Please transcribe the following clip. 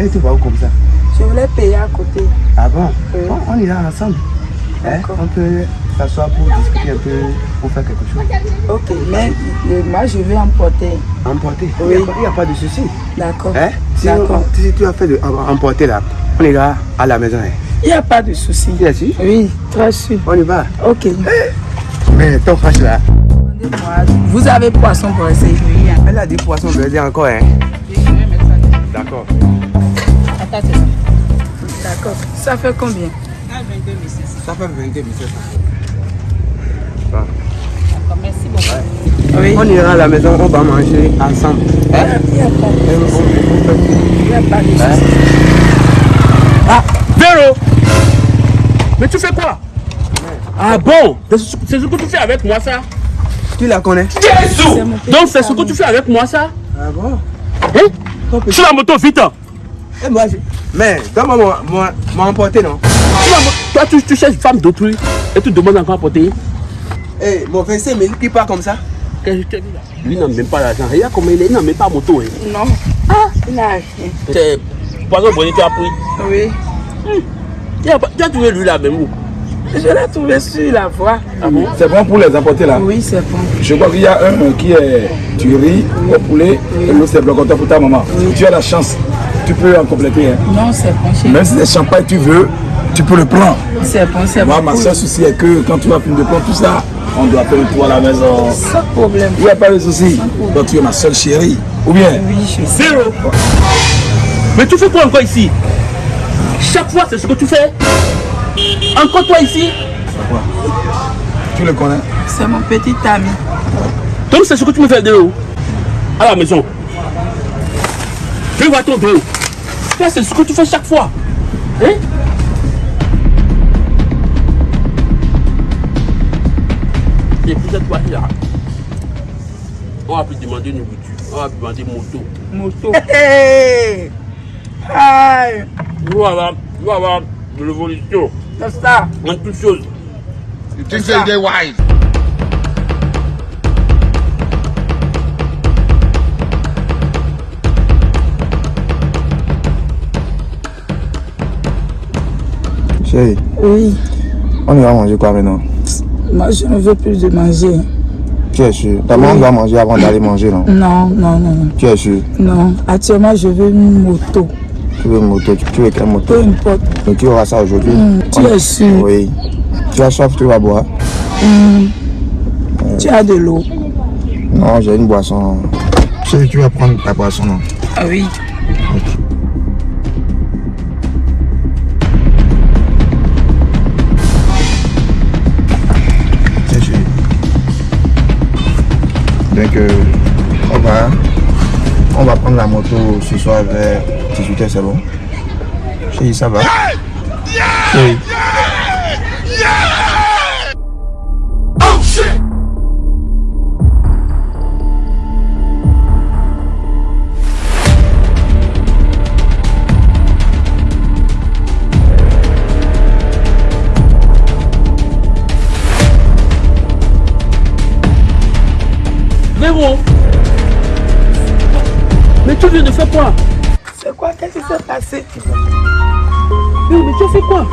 Elle où comme ça Je voulais payer à côté. Ah bon? Oui. Bon, On ira ensemble. Hein? On peut s'asseoir pour discuter un peu, pour faire quelque chose. Ok, mais euh, moi je vais emporter. Emporter? Oui. Il n'y a, pas de souci. D'accord. Hein? Si, D'accord. si tu as fait de em- emporter là, on ira à la maison. Hein. Il n'y a pas de souci. Tu es sûr? Oui, très sûr. On y va. Ok. Mais ton frère là, Vous avez poisson pour essayer Oui. elle a dit poisson veut encore. Hein. D'accord. D'accord. Ça fait combien? Ça fait 22 Oui. On ira à la maison, on va manger ensemble. Hein Il n'y a pas de Il n'y a pas de souci. Véro! Mais tu fais quoi? Ah bon? C'est ce que tu fais avec moi ça? Tu la connais? Jésus! Donc c'est ce que tu fais avec moi ça? Ah bon? Hein? Sur la moto vite Et moi, je... Mais, donne-moi mon, mon, mon emporté, non? Toi tu, tu cherches femme d'autrui et tu demandes encore à porter Eh, mon 25 000 qui part comme ça Qu'est-ce que je te dis là? Lui n'a même pas l'argent. Regarde comment il est, il n'a même pas moto. Hein. Non. Ah, il n'a rien. C'est poisson bonnet tu as pris. Oui. Tu as, pas- tu as trouvé lui là même où? Je l'ai trouvé sur la voie. Ah bon? C'est bon pour les emporter là? Oui, c'est bon. Je crois qu'il y a un qui est du riz au poulet et l'autre c'est blocoteur pour ta maman. Tu as la chance, tu peux en compléter. hein. Non, c'est bon. chérie. Même si c'est champagne tu veux, tu peux le prendre. C'est bon, c'est Moi, bon. ma seule souci est que quand tu vas finir de prendre tout ça, on doit faire le tour à la maison. Sans problème. Il n'y a pas de souci. Donc tu es ma seule chérie. Ou bien? Oui, je sais. Véro Mais tu fais quoi encore ici? Chaque fois c'est ce que tu fais Encore toi ici? Tu le connais? C'est mon petit ami. Donc c'est ce que tu me fais de haut À la maison. Fais voir ton dos. C'est ce que tu fais chaque fois. Hein? Et puis cette fois là, on va plus demander une voiture, on va demander moto. Moto. Hey! Aïe! Nous allons avoir, nous avoir de l'évolution C'est ça. en toutes choses. You think so they wise? Chérie, Oui. on ira manger quoi maintenant? Moi, je ne veux plus de manger. Tu es sûr? D'abord, on doit manger avant d'aller manger, non? Non, non, non, Tu es sûr? Non. Actuellement, je veux une moto. Tu veux une moto? Tu veux quelle moto? Peu importe. Donc tu auras ça aujourd'hui tu es sûr Oui. Tu as soif, tu vas boire Tu as de l'eau. Non, j'ai une boisson. Chérie, tu vas prendre ta boisson, non? Ah oui. Donc, euh, on va, on va prendre la moto ce soir vers 18h, c'est bon? Chérie, ça va? Chérie. Mais tu viens de faire quoi? C'est quoi? Qu'est-ce qui s'est passé? Mais tu as fait quoi?